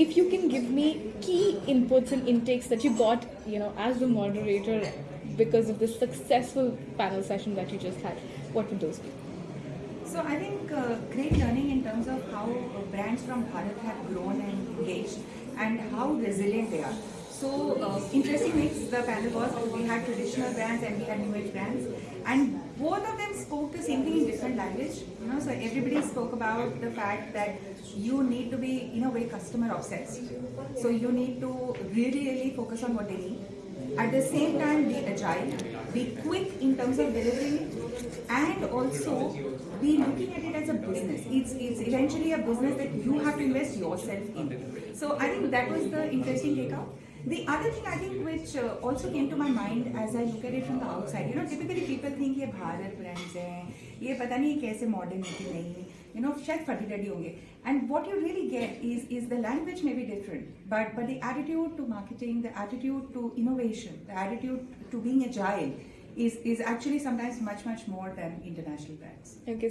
If you can give me key inputs and intakes that you got, you know, as the moderator because of this successful panel session that you just had, what would those be? So I think uh, great learning in terms of how uh, brands from Bharat have grown and engaged and how resilient they are. So uh, interesting mix the panel was we had traditional brands and we had new age brands and both of them spoke the same thing language. You know, so everybody spoke about the fact that you need to be in a way customer obsessed. So you need to really really focus on what they need. At the same time be agile, be quick in terms of delivering and also be looking at it as a business. It's, it's eventually a business that you have to invest yourself in. So I think that was the interesting takeout. The other thing I think which uh, also came to my mind as I look at it from the outside, you know, typically people think ये Bharat brands हैं, ये पता नहीं कैसे modern है कि नहीं, you know, शायद फटी होंगे. And what you really get is is the language may be different, but but the attitude to marketing, the attitude to innovation, the attitude to being agile is is actually sometimes much much more than international brands. Okay,